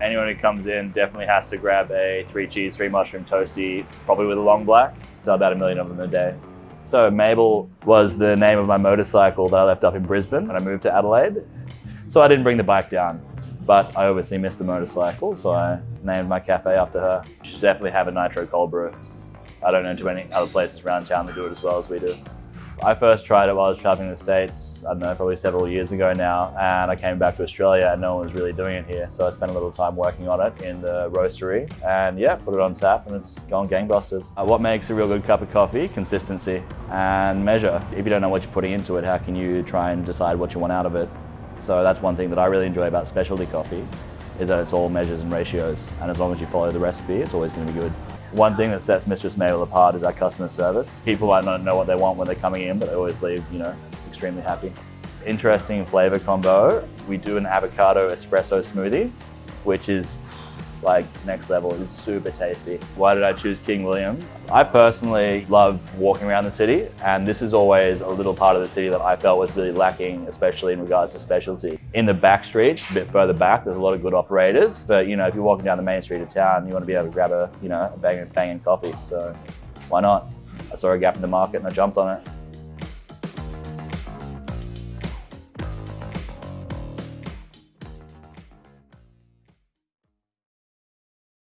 Anyone who comes in definitely has to grab a three cheese, three mushroom toasty, probably with a long black. So about a million of them a day. So Mabel was the name of my motorcycle that I left up in Brisbane when I moved to Adelaide. So I didn't bring the bike down, but I obviously missed the motorcycle, so I named my cafe after her. You should definitely have a nitro cold brew. I don't know too many other places around town that do it as well as we do. I first tried it while I was traveling the States, I don't know, probably several years ago now, and I came back to Australia and no one was really doing it here. So I spent a little time working on it in the roastery and yeah, put it on tap and it's gone gangbusters. Uh, what makes a real good cup of coffee? Consistency and measure. If you don't know what you're putting into it, how can you try and decide what you want out of it? So that's one thing that I really enjoy about specialty coffee is that it's all measures and ratios. And as long as you follow the recipe, it's always going to be good. One thing that sets Mistress Mabel apart is our customer service. People might not know what they want when they're coming in, but they always leave, you know, extremely happy. Interesting flavor combo. We do an avocado espresso smoothie, which is like next level. It's super tasty. Why did I choose King William? I personally love walking around the city and this is always a little part of the city that I felt was really lacking, especially in regards to specialty. In the back streets, a bit further back, there's a lot of good operators, but you know, if you're walking down the main street of town, you want to be able to grab a, you know, a banging, banging coffee. So why not? I saw a gap in the market and I jumped on it.